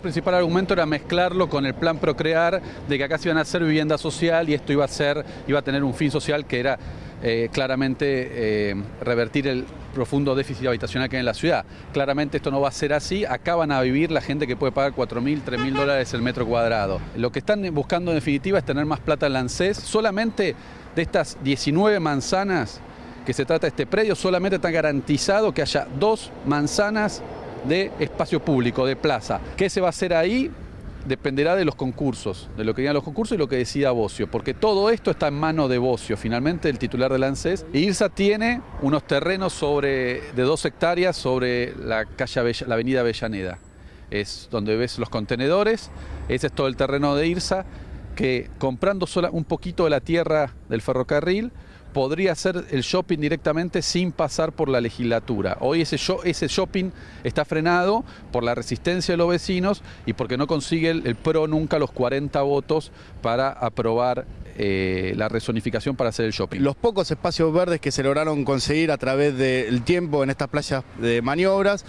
Principal argumento era mezclarlo con el plan Procrear de que acá se iban a hacer vivienda social y esto iba a ser, iba a tener un fin social que era eh, claramente eh, revertir el profundo déficit habitacional que hay en la ciudad. Claramente esto no va a ser así, acá van a vivir la gente que puede pagar 4.000, 3.000 dólares el metro cuadrado. Lo que están buscando en definitiva es tener más plata en la. Solamente de estas 19 manzanas que se trata este predio, solamente está garantizado que haya dos manzanas de espacio público, de plaza. ¿Qué se va a hacer ahí? dependerá de los concursos, de lo que digan los concursos y lo que decida Bocio, porque todo esto está en mano de Bocio, finalmente el titular del ANSES. E IRSA tiene unos terrenos sobre, de dos hectáreas sobre la, calle la avenida Avellaneda. Es donde ves los contenedores, ese es todo el terreno de IRSA, que comprando sola, un poquito de la tierra del ferrocarril, podría hacer el shopping directamente sin pasar por la legislatura. Hoy ese, shopping está frenado por la resistencia de los vecinos y porque no consigue el, PRO nunca los 40 votos para aprobar eh, la resonificación para hacer el shopping. Los pocos espacios verdes que se lograron conseguir a través del tiempo en estas playas de maniobras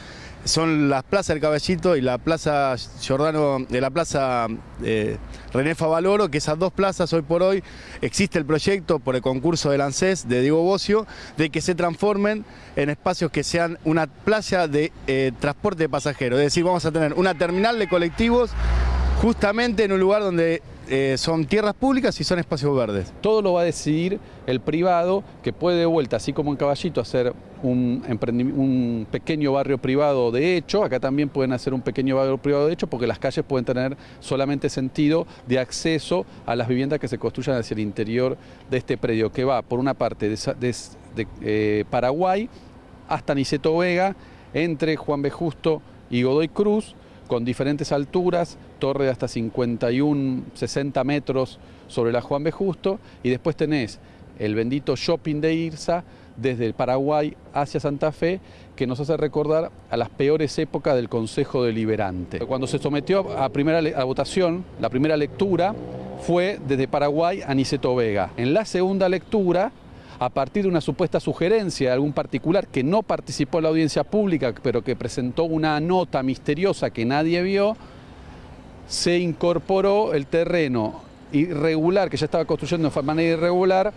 son las plazas del Caballito y la plaza Giordano, de la plaza eh, René Favaloro, que esas dos plazas hoy por hoy existe el proyecto por el concurso del ANSES de Diego Bocio de que se transformen en espacios que sean una playa de eh, transporte de pasajeros. Es decir, vamos a tener una terminal de colectivos justamente en un lugar donde eh, son tierras públicas y son espacios verdes. Todo lo va a decidir el privado, que puede de vuelta, así como en Caballito, hacer un, un pequeño barrio privado de hecho, acá también pueden hacer un pequeño barrio privado de hecho, porque las calles pueden tener solamente sentido de acceso a las viviendas que se construyan hacia el interior de este predio, que va por una parte de, eh, Paraguay hasta Niceto Vega, entre Juan B. Justo y Godoy Cruz, con diferentes alturas, torre de hasta 51, 60 metros sobre la Juan B. Justo, y después tenés el bendito shopping de Irsa desde el Paraguay hacia Santa Fe, que nos hace recordar a las peores épocas del Consejo Deliberante. Cuando se sometió a, primera, a votación, la primera lectura fue desde Paraguay a Niceto Vega. En la segunda lectura, a partir de una supuesta sugerencia de algún particular que no participó en la audiencia pública, pero que presentó una nota misteriosa que nadie vio, se incorporó el terreno irregular, que ya estaba construyendo de manera irregular,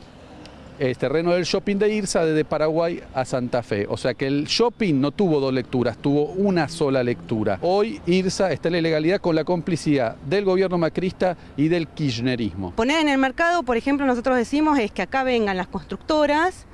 el terreno del shopping de Irsa desde Paraguay a Santa Fe. O sea que el shopping no tuvo dos lecturas, tuvo una sola lectura. Hoy Irsa está en la ilegalidad con la complicidad del gobierno macrista y del kirchnerismo. Poner en el mercado, por ejemplo, nosotros decimos es que acá vengan las constructoras,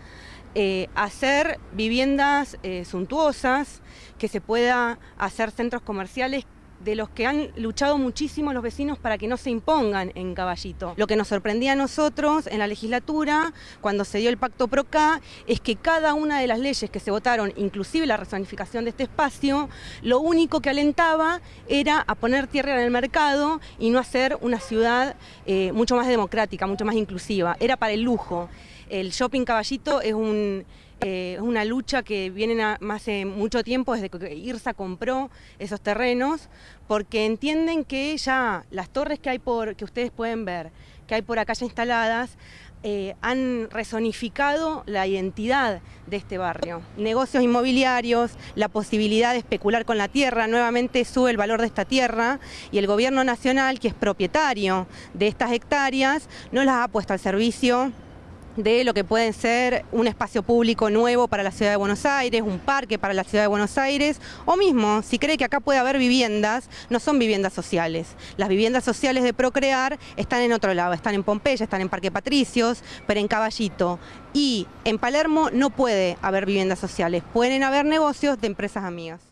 eh, hacer viviendas eh, suntuosas, que se pueda hacer centros comerciales de los que han luchado muchísimo los vecinos para que no se impongan en Caballito. Lo que nos sorprendía a nosotros en la legislatura, cuando se dio el pacto PROCA, es que cada una de las leyes que se votaron, inclusive la resonificación de este espacio, lo único que alentaba era a poner tierra en el mercado y no hacer una ciudad eh, mucho más democrática, mucho más inclusiva. Era para el lujo. El shopping Caballito eh, es una lucha que viene más hace mucho tiempo, desde que IRSA compró esos terrenos, porque entienden que ya las torres que hay por, que ustedes pueden ver, que hay por acá ya instaladas, eh, han resonificado la identidad de este barrio. Negocios inmobiliarios, la posibilidad de especular con la tierra, nuevamente sube el valor de esta tierra y el gobierno nacional, que es propietario de estas hectáreas, no las ha puesto al servicio de lo que puede ser un espacio público nuevo para la ciudad de Buenos Aires, un parque para la ciudad de Buenos Aires, o mismo, si cree que acá puede haber viviendas, no son viviendas sociales. Las viviendas sociales de Procrear están en otro lado, están en Pompeya, están en Parque Patricios, pero en Caballito. Y en Palermo no puede haber viviendas sociales, pueden haber negocios de empresas amigas.